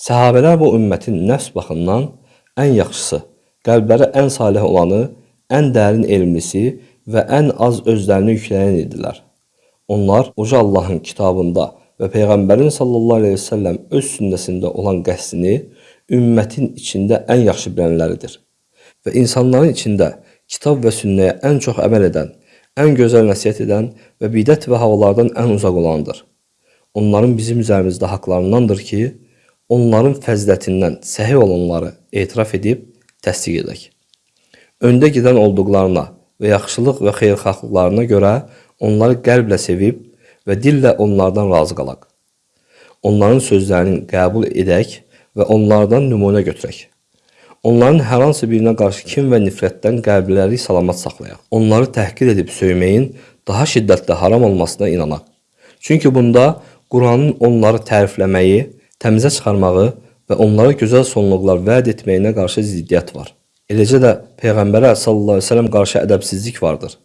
Səhabələr bu ümmətin nəfs baxımından ən yaxşısı, qəlbləri ən salih olanı, ən dərin elmlisi və ən az özlərini yükləyən idilər. Onlar uca Allahın kitabında və Peyğəmbərin sallallahu əleyhi və səlləm öz sünnəsində olan qəsdini ümmətin içində ən yaxşı bilənləridir. Və insanların içində kitab və sünnəyə ən çox əməl edən, ən gözəl nəsihət edən və bidət və havalardan ən uzaq olandır. Onların bizim üzərimizdə haqlarındandır ki, onların fəzilətindən səhih olanları etiraf edib təsdiq edək. Öndə gedən olduqlarına və yaxşılıq və xeyirxahlıqlarına görə onları qəlblə sevib və dillə onlardan razı qalaq. Onların sözlərini qəbul edək və onlardan nümunə götürək. Onların hər hansı birinə qarşı kin və nifrətdən qəlbləri salamat saxlayaq. Onları təhqir edib söyməyin daha şiddətli haram olmasına inanaq. Çünki bunda Quranın onları tərifləməyi, təmizə çıxarmağı və onlara gözəl sonluqlar vəd etməyinə qarşı ziddiyyət var. Eləcə də Peyğəmbərə sallallahu əleyhi və səlləm qarşı ədəbsizlik vardır.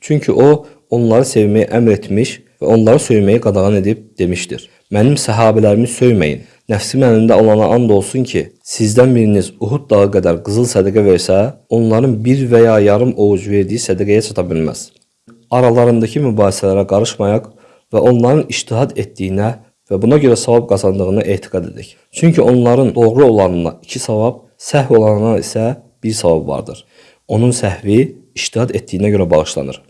Çünki o onları sevməyi əmr etmiş və onları söyməyi qadağan edib demişdir. Mənim səhabələrimi söyməyin. Nəfsim əlində olana and olsun ki, sizdən biriniz Uhud dağı qədər qızıl sədaqə versə, onların bir və ya yarım ovuc verdiyi sədaqəyə çata bilməz. Aralarındakı mübahisələrə qarışmayaq və onların ictihad etdiyinə və buna görə savab qazandığına etiqad edək. Çünki onların doğru olanına iki savab, səhv olanına isə bir savab vardır. Onun səhvi ictihad etdiyinə görə bağışlanır.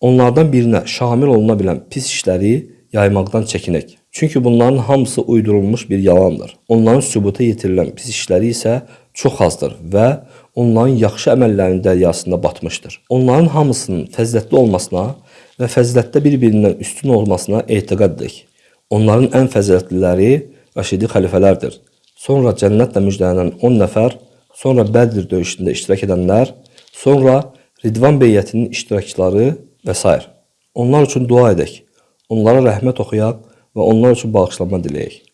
Onlardan birinə şamil oluna bilən pis işləri yaymaqdan çəkinək. Çünki bunların hamısı uydurulmuş bir yalandır. Onların sübuta yetirilən pis işləri isə çox azdır və onların yaxşı əməllərinin dəryasında batmışdır. Onların hamısının fəzilətli olmasına və fəzilətdə bir-birindən üstün olmasına etiqad edək. Onların ən fəzilətliləri Rəşidi xəlifələrdir. Sonra cənnətlə müjdələnən 10 nəfər, sonra Bədir döyüşündə iştirak edənlər, sonra Ridvan beyyətinin iştirakçıları və s. Onlar üçün dua edək. Onlara rəhmət oxuyaq və onlar üçün bağışlanma diləyək.